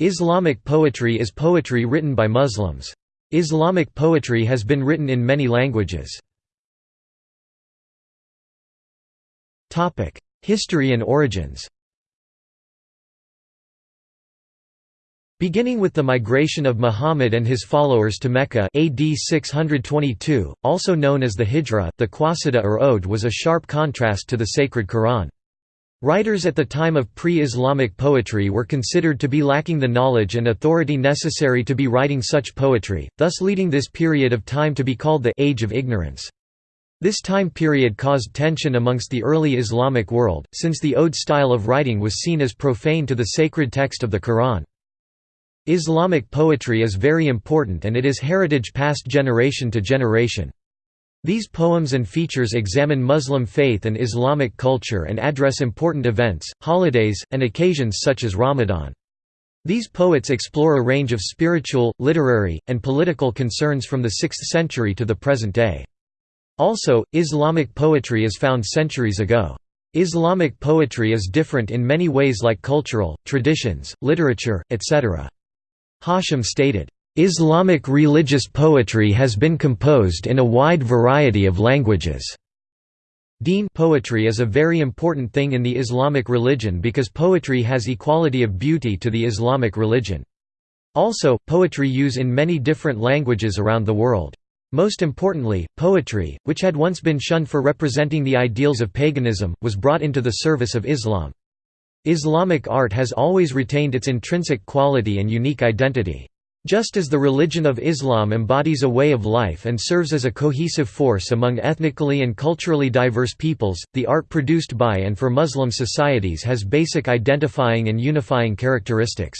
Islamic poetry is poetry written by Muslims. Islamic poetry has been written in many languages. History and origins Beginning with the migration of Muhammad and his followers to Mecca AD 622, also known as the Hijra, the Qasida or Ode was a sharp contrast to the sacred Quran. Writers at the time of pre-Islamic poetry were considered to be lacking the knowledge and authority necessary to be writing such poetry, thus leading this period of time to be called the «Age of Ignorance». This time period caused tension amongst the early Islamic world, since the ode style of writing was seen as profane to the sacred text of the Quran. Islamic poetry is very important and it is heritage passed generation to generation. These poems and features examine Muslim faith and Islamic culture and address important events, holidays, and occasions such as Ramadan. These poets explore a range of spiritual, literary, and political concerns from the 6th century to the present day. Also, Islamic poetry is found centuries ago. Islamic poetry is different in many ways like cultural, traditions, literature, etc. Hashim stated, "...Islamic religious poetry has been composed in a wide variety of languages." Deen poetry is a very important thing in the Islamic religion because poetry has equality of beauty to the Islamic religion. Also, poetry use in many different languages around the world. Most importantly, poetry, which had once been shunned for representing the ideals of paganism, was brought into the service of Islam. Islamic art has always retained its intrinsic quality and unique identity. Just as the religion of Islam embodies a way of life and serves as a cohesive force among ethnically and culturally diverse peoples, the art produced by and for Muslim societies has basic identifying and unifying characteristics.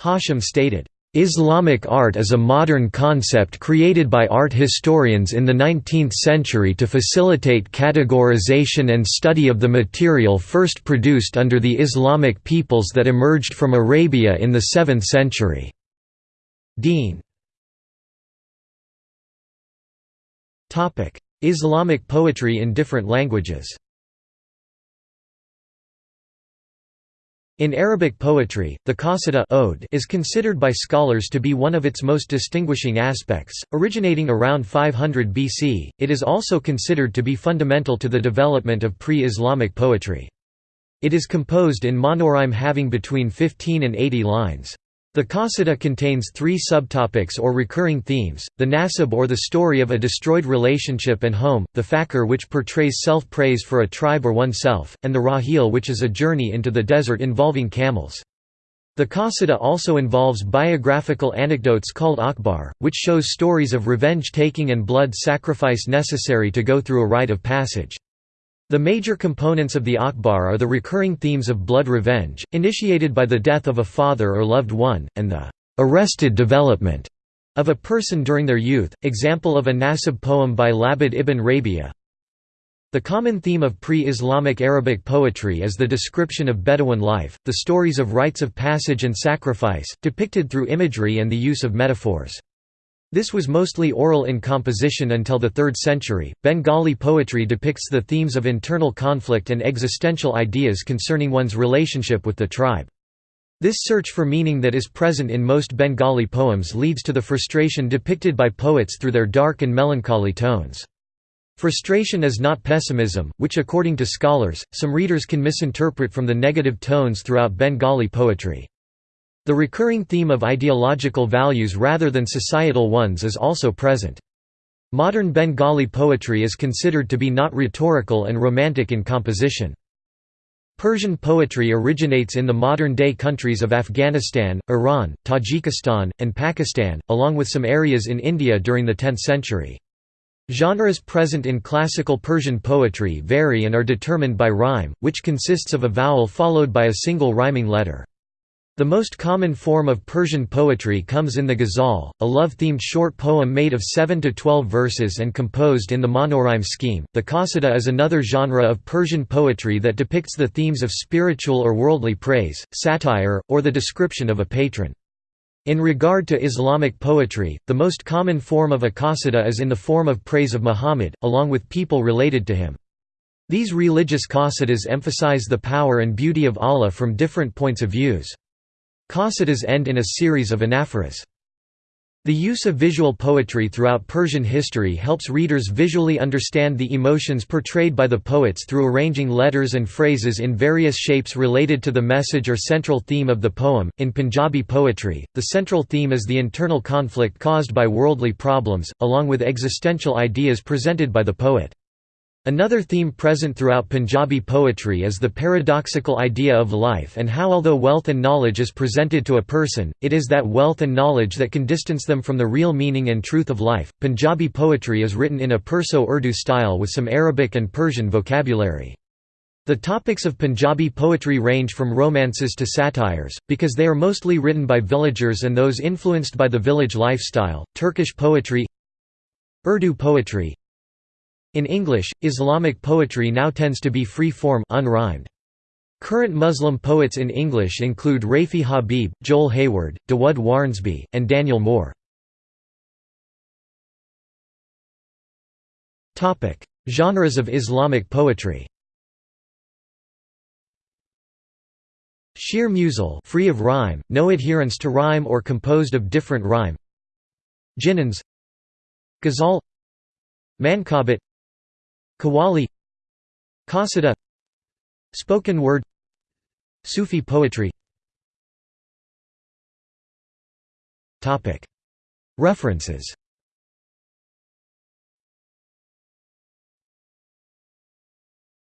Hashim stated, Islamic art is a modern concept created by art historians in the 19th century to facilitate categorization and study of the material first produced under the Islamic peoples that emerged from Arabia in the 7th century. Deen Islamic poetry in different languages In Arabic poetry, the qasida ode is considered by scholars to be one of its most distinguishing aspects. Originating around 500 BC, it is also considered to be fundamental to the development of pre-Islamic poetry. It is composed in monorhyme having between 15 and 80 lines. The Qasida contains three subtopics or recurring themes, the nasab or the story of a destroyed relationship and home, the fakhr which portrays self-praise for a tribe or oneself, and the rahil which is a journey into the desert involving camels. The Qasida also involves biographical anecdotes called akhbar, which shows stories of revenge-taking and blood sacrifice necessary to go through a rite of passage. The major components of the Akhbar are the recurring themes of blood revenge, initiated by the death of a father or loved one, and the arrested development of a person during their youth, example of a nasab poem by Labid ibn Rabia. The common theme of pre-Islamic Arabic poetry is the description of Bedouin life, the stories of rites of passage and sacrifice, depicted through imagery and the use of metaphors. This was mostly oral in composition until the 3rd century. Bengali poetry depicts the themes of internal conflict and existential ideas concerning one's relationship with the tribe. This search for meaning that is present in most Bengali poems leads to the frustration depicted by poets through their dark and melancholy tones. Frustration is not pessimism, which according to scholars, some readers can misinterpret from the negative tones throughout Bengali poetry. The recurring theme of ideological values rather than societal ones is also present. Modern Bengali poetry is considered to be not rhetorical and romantic in composition. Persian poetry originates in the modern-day countries of Afghanistan, Iran, Tajikistan, and Pakistan, along with some areas in India during the 10th century. Genres present in classical Persian poetry vary and are determined by rhyme, which consists of a vowel followed by a single rhyming letter. The most common form of Persian poetry comes in the ghazal, a love-themed short poem made of 7 to 12 verses and composed in the monorhyme scheme. The qasida is another genre of Persian poetry that depicts the themes of spiritual or worldly praise, satire, or the description of a patron. In regard to Islamic poetry, the most common form of a qasida is in the form of praise of Muhammad, along with people related to him. These religious qasidas emphasize the power and beauty of Allah from different points of views. Qasidas end in a series of anaphoras. The use of visual poetry throughout Persian history helps readers visually understand the emotions portrayed by the poets through arranging letters and phrases in various shapes related to the message or central theme of the poem. In Punjabi poetry, the central theme is the internal conflict caused by worldly problems, along with existential ideas presented by the poet. Another theme present throughout Punjabi poetry is the paradoxical idea of life and how although wealth and knowledge is presented to a person, it is that wealth and knowledge that can distance them from the real meaning and truth of life. Punjabi poetry is written in a Perso-Urdu style with some Arabic and Persian vocabulary. The topics of Punjabi poetry range from romances to satires, because they are mostly written by villagers and those influenced by the village lifestyle. Turkish poetry Urdu poetry in English, Islamic poetry now tends to be free-form unrhymed. Current Muslim poets in English include Rafey Habib, Joel Hayward, Dawud Wharnsby, and Daniel Moore. Genres of Islamic poetry. Sheer musal free of rhyme, no adherence to rhyme or composed of different rhyme. Ginans Ghazal. Manqabat Qawwali Qasida Spoken word Sufi poetry. References